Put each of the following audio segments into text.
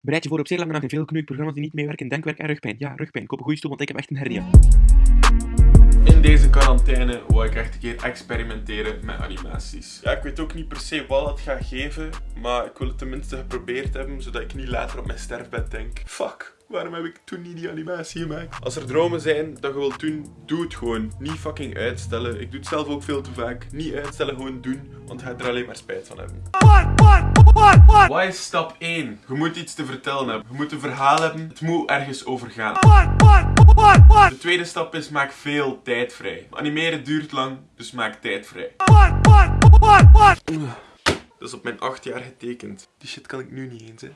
Bereid je voor op zeer lange nacht en veel knoeikprogramma's die niet meewerken. Denkwerk en rugpijn. Ja, rugpijn. Koop een goede stoel, want ik heb echt een hernia. In deze quarantaine wou ik echt een keer experimenteren met animaties. Ja, ik weet ook niet per se wat het gaat geven, maar ik wil het tenminste geprobeerd hebben, zodat ik niet later op mijn sterfbed denk. Fuck, waarom heb ik toen niet die animatie gemaakt? Als er dromen zijn dat je wilt doen, doe het gewoon. Niet fucking uitstellen. Ik doe het zelf ook veel te vaak. Niet uitstellen, gewoon doen, want je gaat er alleen maar spijt van hebben. Wat is stap 1? Je moet iets te vertellen hebben. Je moet een verhaal hebben. Het moet ergens over gaan. De tweede stap is maak veel tijd vrij. Animeren duurt lang, dus maak tijd vrij. Dat is op mijn 8 jaar getekend. Die shit kan ik nu niet eens, hè.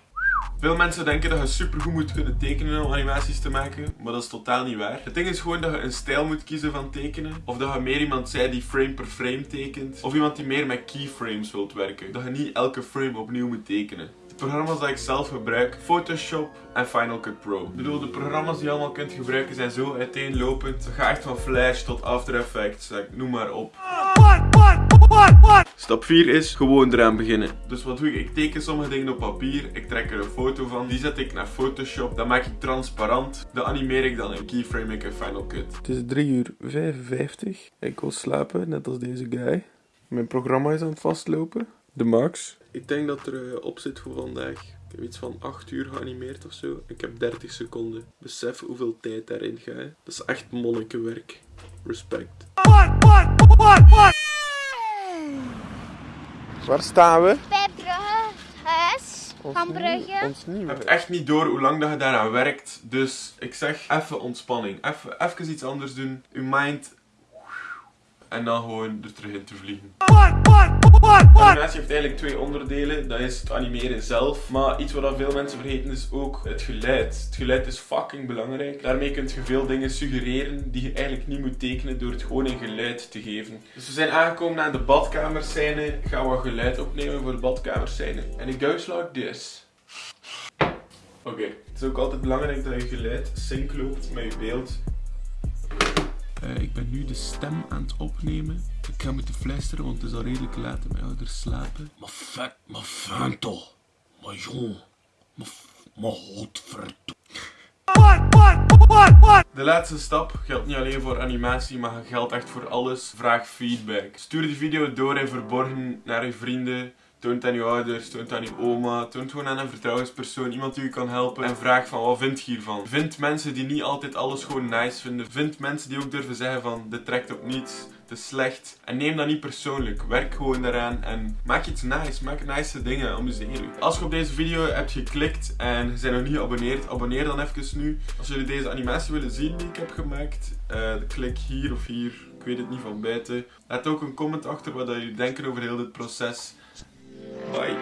Veel mensen denken dat je supergoed moet kunnen tekenen om animaties te maken, maar dat is totaal niet waar. Het ding is gewoon dat je een stijl moet kiezen van tekenen, of dat je meer iemand zij die frame per frame tekent, of iemand die meer met keyframes wilt werken. Dat je niet elke frame opnieuw moet tekenen. De programma's die ik zelf gebruik, Photoshop en Final Cut Pro. Ik bedoel, de programma's die je allemaal kunt gebruiken zijn zo uiteenlopend. Dat gaat echt van Flash tot After Effects, noem maar op. Stap 4 is gewoon eraan beginnen. Dus wat doe ik? Ik teken sommige dingen op papier, ik trek er een foto van, die zet ik naar Photoshop, dan maak ik transparant, dan animeer ik dan in keyframe ik in Final Cut. Het is 3 uur 55, ik wil slapen, net als deze guy. Mijn programma is aan het vastlopen, de max. Ik denk dat er uh, op zit voor vandaag. Ik heb iets van 8 uur geanimeerd of zo. Ik heb 30 seconden. Besef hoeveel tijd daarin gaat. Dat is echt monnikenwerk. Respect. Waar staan we? Bij Brugge, huis, van Brugge. Ons niet Je hebt echt niet door hoe lang dat je daaraan werkt. Dus ik zeg even ontspanning. Even, even iets anders doen. Uw mind. En dan gewoon er terug in te vliegen. Animatie heeft eigenlijk twee onderdelen. Dat is het animeren zelf. Maar iets wat veel mensen vergeten is ook het geluid. Het geluid is fucking belangrijk. Daarmee kun je veel dingen suggereren die je eigenlijk niet moet tekenen door het gewoon in geluid te geven. Dus we zijn aangekomen aan de badkamerscène. Ik ga wat geluid opnemen voor de badkamerscène. En ik goes like this. Oké, het is ook altijd belangrijk dat je geluid sync loopt met je beeld. Uh, ik ben nu de stem aan het opnemen. Ik ga moeten fluisteren, want het is al redelijk laat en mijn ouders slapen. Maar vet, maar fijn toch. Maar jong, maar, maar godverdomme. De laatste stap geldt niet alleen voor animatie, maar geldt echt voor alles. Vraag feedback. Stuur die video door in verborgen naar je vrienden. Toon het aan je ouders, toon het aan je oma, toon het gewoon aan een vertrouwenspersoon, iemand die je kan helpen. En vraag van, wat vind je hiervan? Vind mensen die niet altijd alles gewoon nice vinden. Vind mensen die ook durven zeggen van, dit trekt op niets, het is slecht. En neem dat niet persoonlijk. Werk gewoon daaraan en maak iets nice. Maak nice dingen, amuseer je. Als je op deze video hebt geklikt en je bent nog niet geabonneerd, abonneer dan even nu. Als jullie deze animatie willen zien die ik heb gemaakt, uh, klik hier of hier. Ik weet het niet van buiten. Laat ook een comment achter wat jullie denken over heel dit proces. Bye.